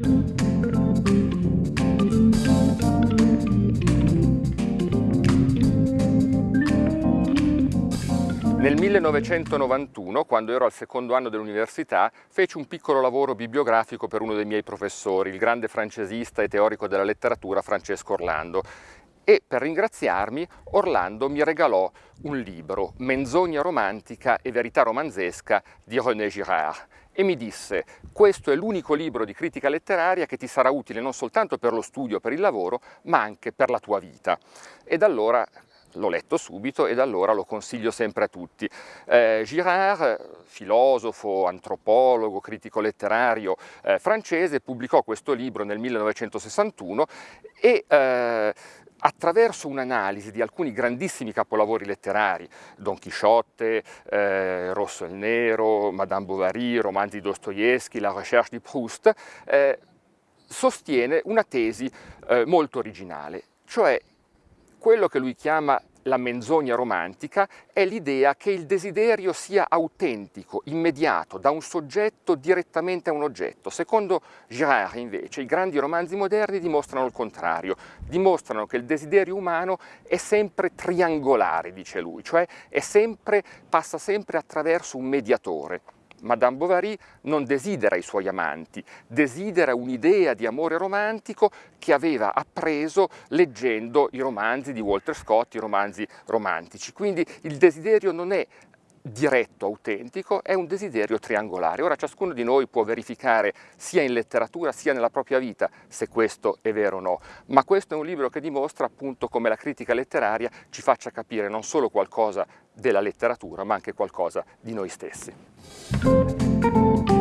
Nel 1991, quando ero al secondo anno dell'università, feci un piccolo lavoro bibliografico per uno dei miei professori, il grande francesista e teorico della letteratura Francesco Orlando. E per ringraziarmi, Orlando mi regalò un libro, Menzogna romantica e verità romanzesca di René Girard, e mi disse questo è l'unico libro di critica letteraria che ti sarà utile non soltanto per lo studio, per il lavoro, ma anche per la tua vita. Ed allora l'ho letto subito e da allora lo consiglio sempre a tutti. Eh, Girard, filosofo, antropologo, critico letterario eh, francese, pubblicò questo libro nel 1961 e eh, attraverso un'analisi di alcuni grandissimi capolavori letterari, Don Chisciotte, eh, Rosso e il Nero, Madame Bovary, romanzi Dostoevsky, La Recherche di Proust, eh, sostiene una tesi eh, molto originale, cioè quello che lui chiama la menzogna romantica è l'idea che il desiderio sia autentico, immediato, da un soggetto direttamente a un oggetto. Secondo Girard, invece, i grandi romanzi moderni dimostrano il contrario, dimostrano che il desiderio umano è sempre triangolare, dice lui, cioè sempre, passa sempre attraverso un mediatore. Madame Bovary non desidera i suoi amanti, desidera un'idea di amore romantico che aveva appreso leggendo i romanzi di Walter Scott, i romanzi romantici. Quindi il desiderio non è diretto, autentico, è un desiderio triangolare. Ora ciascuno di noi può verificare sia in letteratura sia nella propria vita se questo è vero o no, ma questo è un libro che dimostra appunto come la critica letteraria ci faccia capire non solo qualcosa della letteratura ma anche qualcosa di noi stessi.